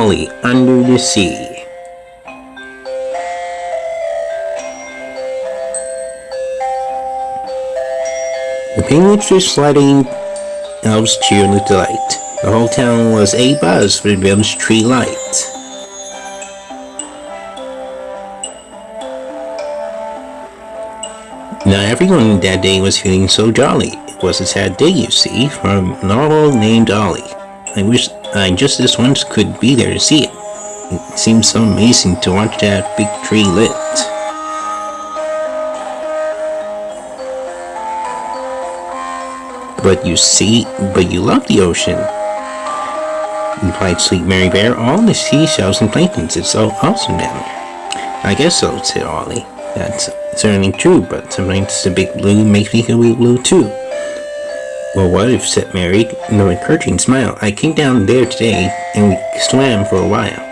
Ollie under the sea. The penguins were sliding elves cheered with delight. The whole town was a buzz with Bill's tree light. Now everyone that day was feeling so jolly. It was a sad day, you see, for a novel named Ollie. I wish Uh, I just this once could be there to see it. It seems so amazing to watch that big tree lit. But you see, but you love the ocean. Replied Sweet Mary Bear, all the seashells and planktons, it's so awesome down there. I guess so, said Ollie. That's certainly true, but sometimes the big blue makes me feel blue too. Well, what if, said Mary, with an encouraging smile, I came down there today and we swam for a while.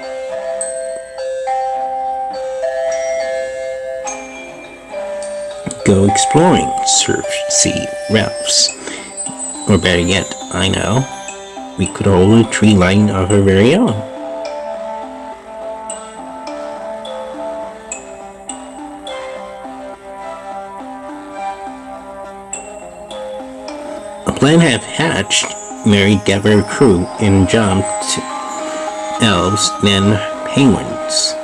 Go exploring, surfed Sea Ralphs. Or better yet, I know, we could hold a tree line of our very own. Plan had hatched, Mary gathered a crew and jumped elves, then penguins.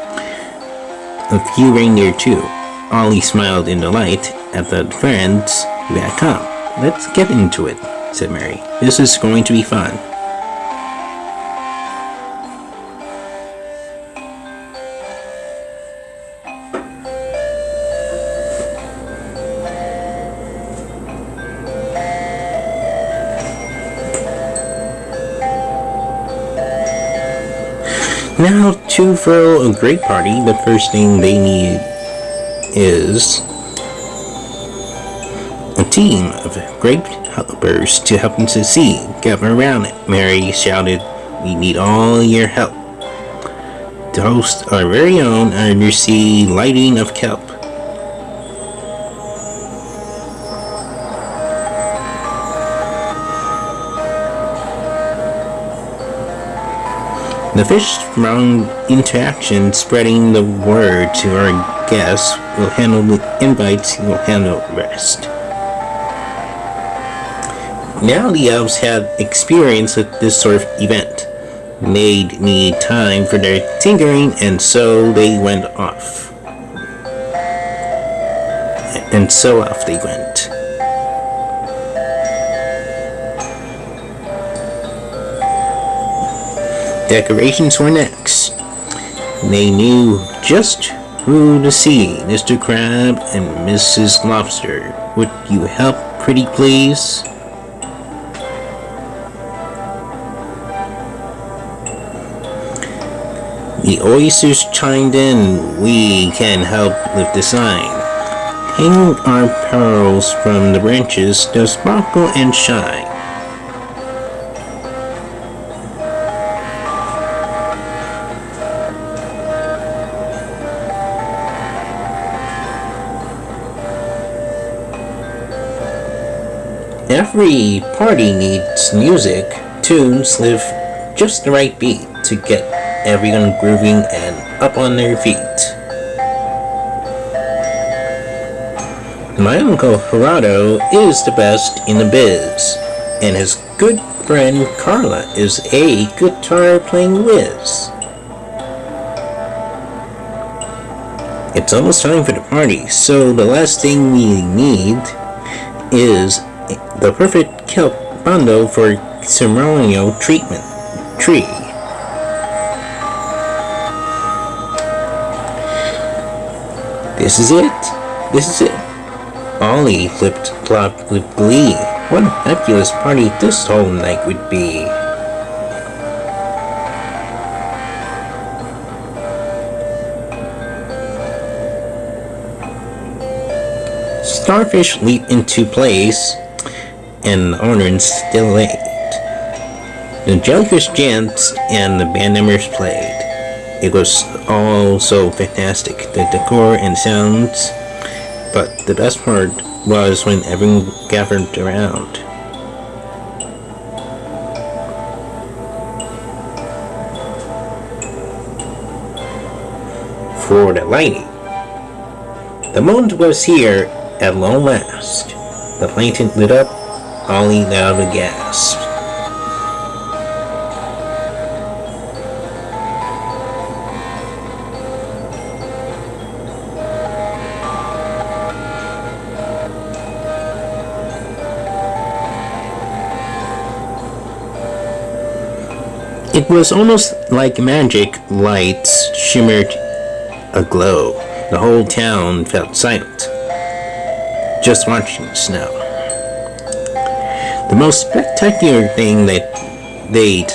A few reindeer too. Ollie smiled in delight at the friends who had come. Let's get into it said Mary. This is going to be fun. Now, to throw a great party, the first thing they need is a team of great helpers to help them succeed. Gather around it. Mary shouted, We need all your help. To host our very own undersea lighting of kelp. The fish from interaction spreading the word to our guests will handle the invites, will handle the rest. Now the elves had experience with this sort of event. They'd need time for their tinkering, and so they went off. And so off they went. Decorations were next. They knew just who to see, Mr. Crab and Mrs. Lobster. Would you help, pretty please? The oysters chimed in, we can help with the sign. Hang our pearls from the branches, they'll sparkle and shine. Every party needs music, tunes live just the right beat to get everyone grooving and up on their feet. My uncle Gerardo is the best in the biz, and his good friend Carla is a guitar playing whiz. It's almost time for the party, so the last thing we need is the perfect kelp bundle for ceremonial treatment tree. This is it. This is it. Ollie flipped flopped with glee. What a fabulous party this whole night would be. Starfish leap into place, and ornament still late. The jellyfish danced, and the band members played. It was all so fantastic. The decor and sounds But the best part was when everyone gathered around. For the lightning. The moment was here at long last. The lantern lit up, Ollie loudly gasped. It was almost like magic. Lights shimmered aglow. The whole town felt silent, just watching the snow. The most spectacular thing that they'd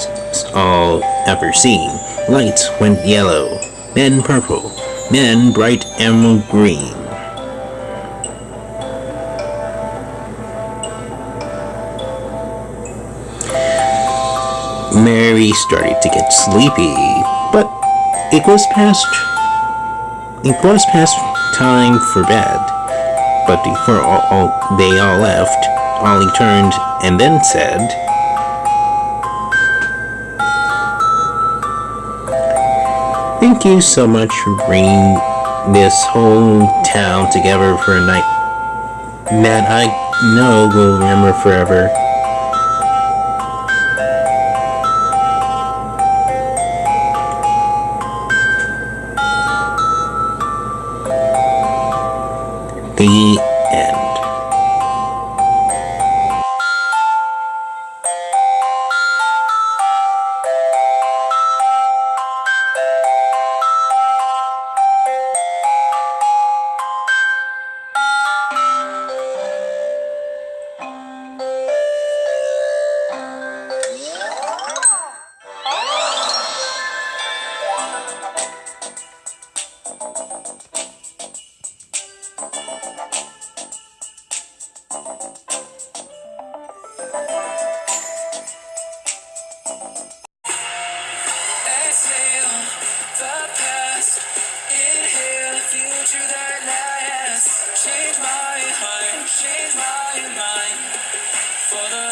all ever seen. Lights went yellow, then purple, then bright emerald green. Mary started to get sleepy, but it was past it was past time for bed. But before all, all, they all left, Ollie turned and then said, Thank you so much for bringing this whole town together for a night that I know will remember forever. Change my mind. For the